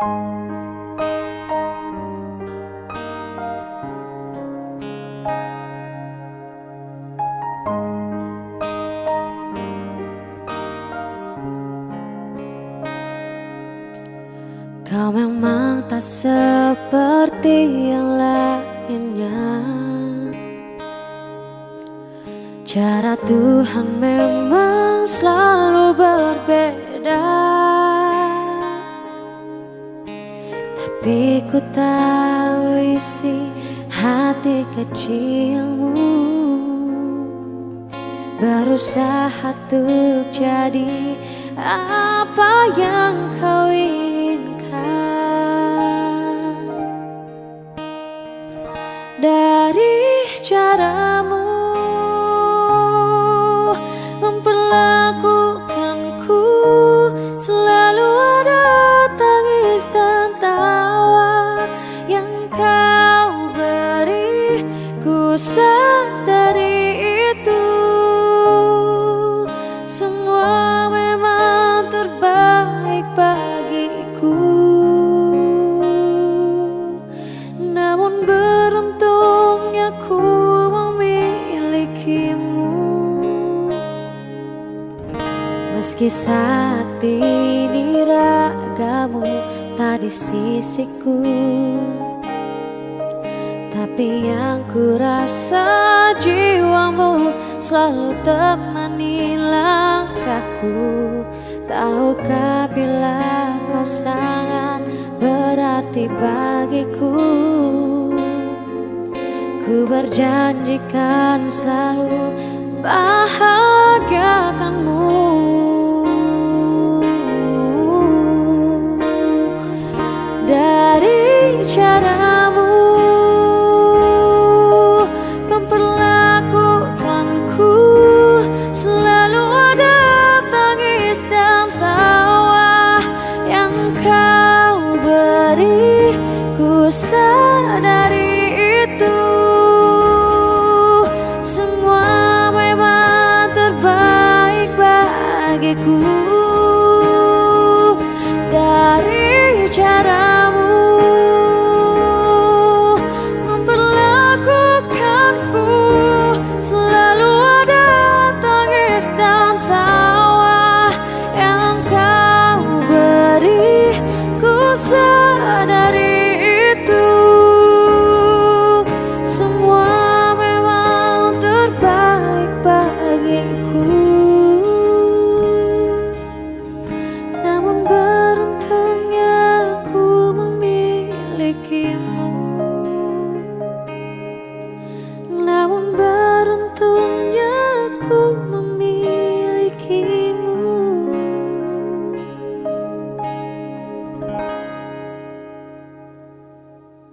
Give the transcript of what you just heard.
Kau memang tak seperti yang lainnya. Cara Tuhan memang selalu Tapi ku tahu isi hati kecilmu. Berusaha untuk jadi apa yang kau ingin dari caramu memperlakukanku sadari itu. Semua memang terbaik bagiku. Namun Meski saat ini ragamu tak di sisiku Tapi yang ku rasa jiwamu selalu temani langkahku Tahukah bila kau sangat berarti bagiku? Ku berjanjikan selalu bahagiakanmu